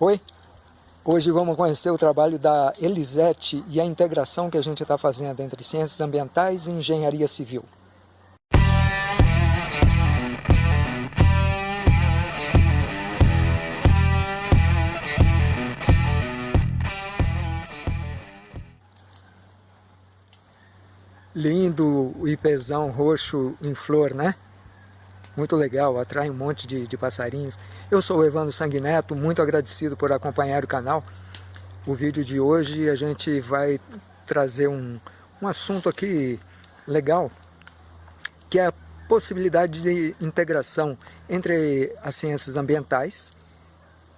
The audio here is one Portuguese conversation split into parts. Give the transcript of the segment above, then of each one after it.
Oi, hoje vamos conhecer o trabalho da Elisete e a integração que a gente está fazendo entre ciências ambientais e engenharia civil. Lindo o ipezão roxo em flor, né? Muito legal, atrai um monte de, de passarinhos. Eu sou o Evandro Sanguineto, muito agradecido por acompanhar o canal. O vídeo de hoje a gente vai trazer um, um assunto aqui legal, que é a possibilidade de integração entre as ciências ambientais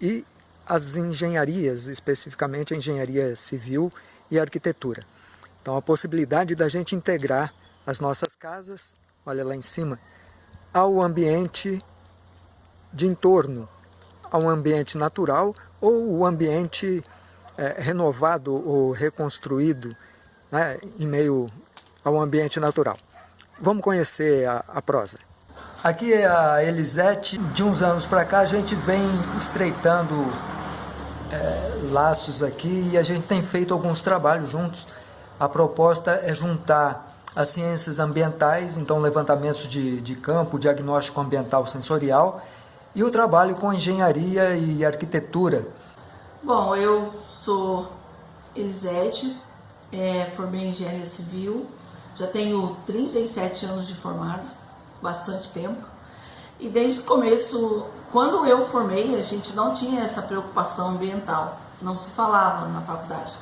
e as engenharias, especificamente a engenharia civil e arquitetura. Então a possibilidade da gente integrar as nossas casas, olha lá em cima, ao ambiente de entorno, ao ambiente natural ou o ambiente é, renovado ou reconstruído né, em meio ao ambiente natural. Vamos conhecer a, a prosa. Aqui é a Elisete. De uns anos para cá a gente vem estreitando é, laços aqui e a gente tem feito alguns trabalhos juntos. A proposta é juntar as ciências ambientais, então levantamentos de, de campo, diagnóstico ambiental sensorial, e o trabalho com engenharia e arquitetura. Bom, eu sou Elisete, é, formei em engenharia civil, já tenho 37 anos de formado, bastante tempo. E desde o começo, quando eu formei, a gente não tinha essa preocupação ambiental, não se falava na faculdade.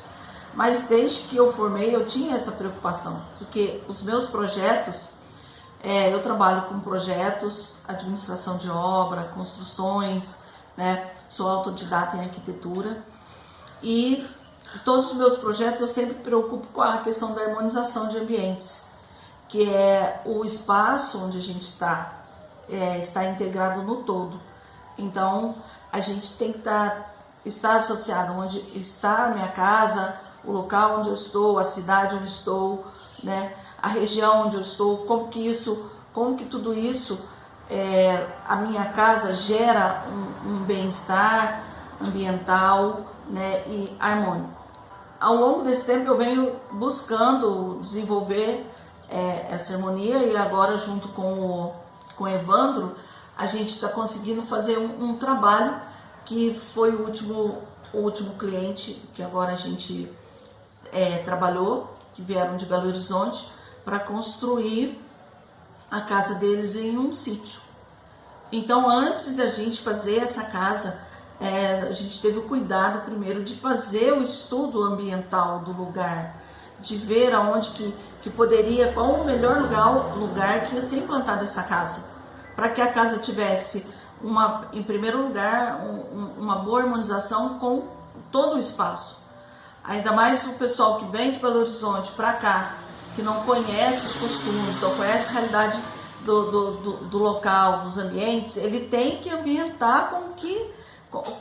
Mas desde que eu formei, eu tinha essa preocupação, porque os meus projetos, é, eu trabalho com projetos, administração de obra, construções, né? sou autodidata em arquitetura e todos os meus projetos eu sempre preocupo com a questão da harmonização de ambientes, que é o espaço onde a gente está, é, está integrado no todo. Então, a gente tem que estar, tá, estar associado onde está a minha casa, o local onde eu estou, a cidade onde estou, né, a região onde eu estou, como que isso, como que tudo isso, é, a minha casa gera um, um bem-estar ambiental né, e harmônico. Ao longo desse tempo eu venho buscando desenvolver é, essa harmonia e agora junto com o, com o Evandro a gente está conseguindo fazer um, um trabalho que foi o último, o último cliente que agora a gente é, trabalhou, que vieram de Belo Horizonte, para construir a casa deles em um sítio. Então, antes da gente fazer essa casa, é, a gente teve o cuidado primeiro de fazer o estudo ambiental do lugar, de ver aonde que, que poderia, qual o melhor lugar, lugar que ia ser implantada essa casa, para que a casa tivesse uma, em primeiro lugar, um, uma boa harmonização com todo o espaço. Ainda mais o pessoal que vem de Belo Horizonte para cá, que não conhece os costumes, não conhece a realidade do, do, do, do, local, dos ambientes, ele tem que ambientar com que,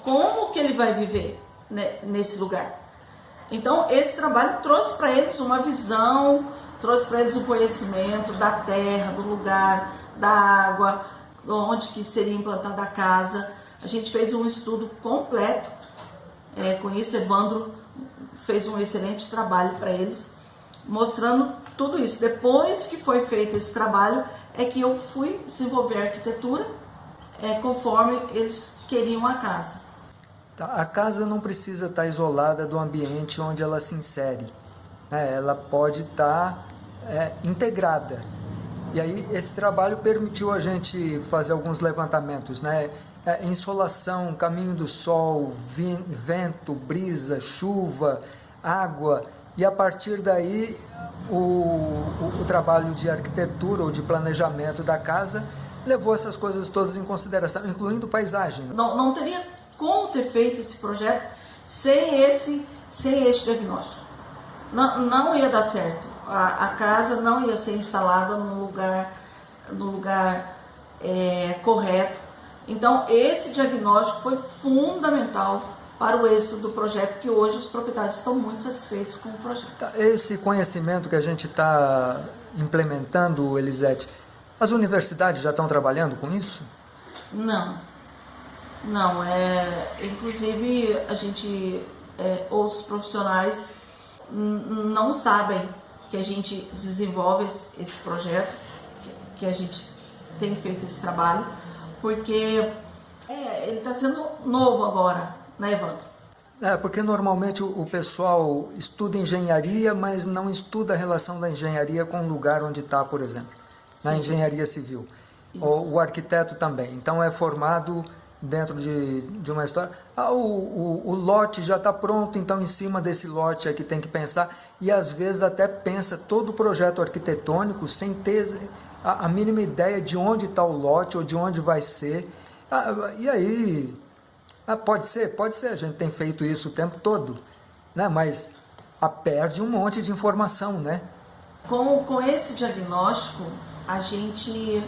como que ele vai viver né, nesse lugar. Então, esse trabalho trouxe para eles uma visão, trouxe para eles um conhecimento da terra, do lugar, da água, onde que seria implantada a casa. A gente fez um estudo completo é, com isso, Evandro fez um excelente trabalho para eles, mostrando tudo isso. Depois que foi feito esse trabalho, é que eu fui desenvolver a arquitetura é, conforme eles queriam a casa. Tá, a casa não precisa estar isolada do ambiente onde ela se insere. Né? Ela pode estar é, integrada. E aí esse trabalho permitiu a gente fazer alguns levantamentos, né? É, insolação, caminho do sol, vento, brisa, chuva, água, e a partir daí o, o, o, trabalho de arquitetura ou de planejamento da casa levou essas coisas todas em consideração, incluindo paisagem. Não, não teria como ter feito esse projeto sem esse, sem esse diagnóstico. Não, não ia dar certo. A, a casa não ia ser instalada no lugar, no lugar é, correto então, esse diagnóstico foi fundamental para o êxito do projeto, que hoje os proprietários estão muito satisfeitos com o projeto. Tá, esse conhecimento que a gente está implementando, Elisete, as universidades já estão trabalhando com isso? Não. Não, é. Inclusive a gente, é, outros profissionais não sabem que a gente desenvolve esse, esse projeto, que a gente tem feito esse trabalho, porque é, ele está sendo novo agora, né, Evandro? É, porque normalmente o pessoal estuda engenharia, mas não estuda a relação da engenharia com o lugar onde está, por exemplo, na Sim. engenharia civil. O, o, arquiteto também. Então é formado dentro de, de uma história. Ah, o, o, o lote já está pronto, então em cima desse lote é que tem que pensar. E às vezes até pensa todo o projeto arquitetônico sem ter a, a mínima ideia de onde está o lote ou de onde vai ser. Ah, e aí, ah, pode ser, pode ser, a gente tem feito isso o tempo todo, né? mas a perde um monte de informação, né? Com, com esse diagnóstico, a gente,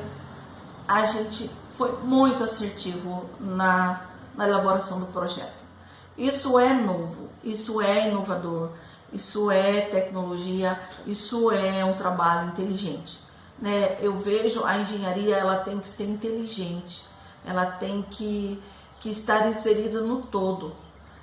a gente foi muito assertivo na, na elaboração do projeto. Isso é novo, isso é inovador, isso é tecnologia, isso é um trabalho inteligente. Né? Eu vejo a engenharia ela tem que ser inteligente, ela tem que, que estar inserida no todo.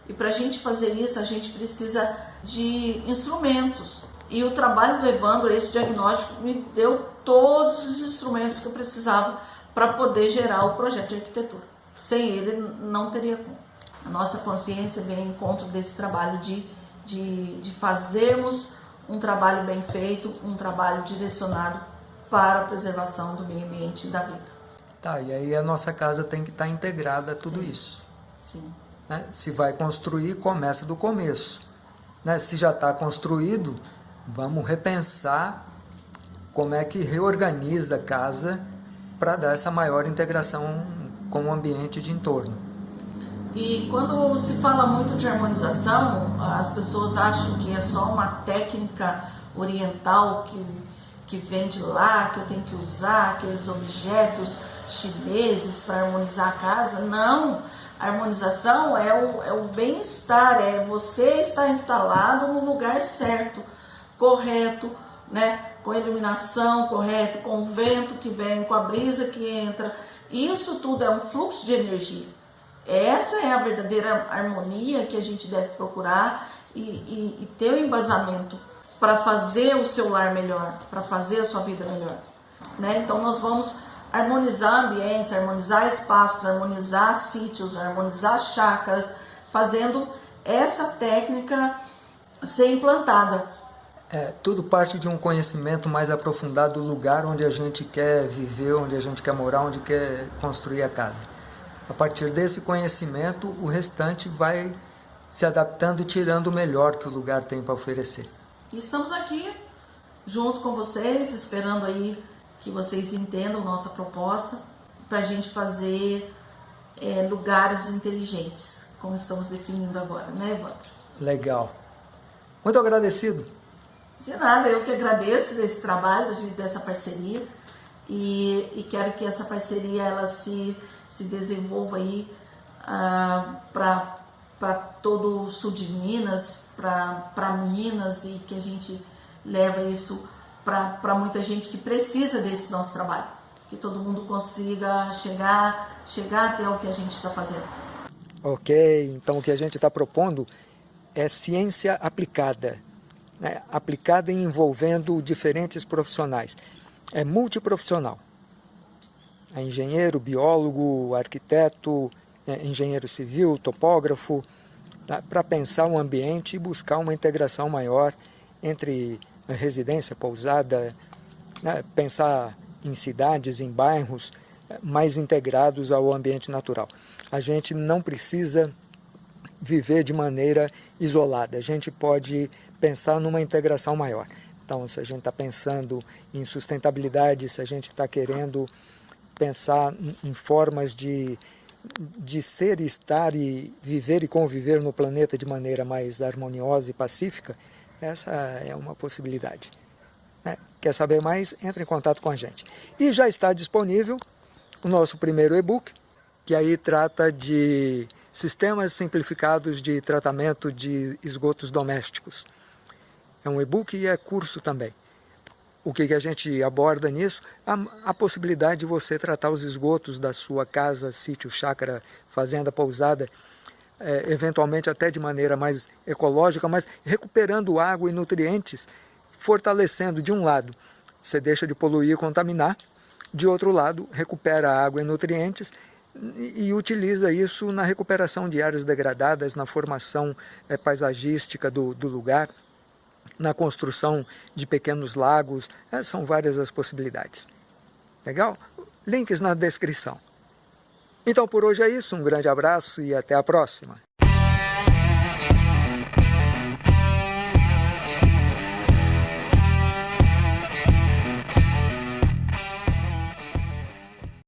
E para a gente fazer isso, a gente precisa de instrumentos. E o trabalho do Evandro, esse diagnóstico, me deu todos os instrumentos que eu precisava para poder gerar o projeto de arquitetura. Sem ele, não teria como. A nossa consciência vem em encontro desse trabalho de, de, de fazermos um trabalho bem feito, um trabalho direcionado para a preservação do meio ambiente e da vida. Tá, e aí a nossa casa tem que estar tá integrada a tudo Sim. isso. Sim. Né? Se vai construir, começa do começo. Né? Se já está construído, vamos repensar como é que reorganiza a casa para dar essa maior integração com o ambiente de entorno. E quando se fala muito de harmonização, as pessoas acham que é só uma técnica oriental que, que vem de lá, que eu tenho que usar aqueles objetos chineses para harmonizar a casa. Não! A harmonização é o, é o bem-estar, é você estar instalado no lugar certo, correto, né? com iluminação correta, com o vento que vem, com a brisa que entra. Isso tudo é um fluxo de energia. Essa é a verdadeira harmonia que a gente deve procurar e, e, e ter o um embasamento para fazer o seu lar melhor, para fazer a sua vida melhor. Né? Então nós vamos harmonizar ambientes, harmonizar espaços, harmonizar sítios, harmonizar chácaras, fazendo essa técnica ser implantada é, tudo parte de um conhecimento mais aprofundado do lugar onde a gente quer viver, onde a gente quer morar, onde quer construir a casa. A partir desse conhecimento, o restante vai se adaptando e tirando o melhor que o lugar tem para oferecer. E estamos aqui junto com vocês, esperando aí que vocês entendam nossa proposta para a gente fazer é, lugares inteligentes, como estamos definindo agora, né, Evandro? Legal. Muito agradecido. De nada, eu que agradeço desse trabalho, dessa parceria e, e quero que essa parceria ela se, se desenvolva aí ah, para todo o sul de Minas, para Minas e que a gente leva isso para muita gente que precisa desse nosso trabalho. Que todo mundo consiga chegar, chegar até o que a gente está fazendo. Ok, então o que a gente está propondo é ciência aplicada né, aplicada e envolvendo diferentes profissionais. É multiprofissional. É engenheiro, biólogo, arquiteto, engenheiro civil, topógrafo, tá, para pensar o ambiente e buscar uma integração maior entre residência, pousada, né, pensar em cidades, em bairros é, mais integrados ao ambiente natural. A gente não precisa viver de maneira isolada, a gente pode pensar numa integração maior. Então, se a gente está pensando em sustentabilidade, se a gente está querendo pensar em formas de, de ser, estar e viver e conviver no planeta de maneira mais harmoniosa e pacífica, essa é uma possibilidade. Né? Quer saber mais? Entre em contato com a gente. E já está disponível o nosso primeiro e-book, que aí trata de sistemas simplificados de tratamento de esgotos domésticos. É um e-book e é curso também. O que, que a gente aborda nisso? A, a, possibilidade de você tratar os esgotos da sua casa, sítio, chácara, fazenda, pousada, é, eventualmente até de maneira mais ecológica, mas recuperando água e nutrientes, fortalecendo de um lado, você deixa de poluir e contaminar, de outro lado, recupera água e nutrientes e, e utiliza isso na recuperação de áreas degradadas, na formação é, paisagística do, do lugar, na construção de pequenos lagos, é, são várias as possibilidades. Legal? Links na descrição. Então por hoje é isso, um grande abraço e até a próxima.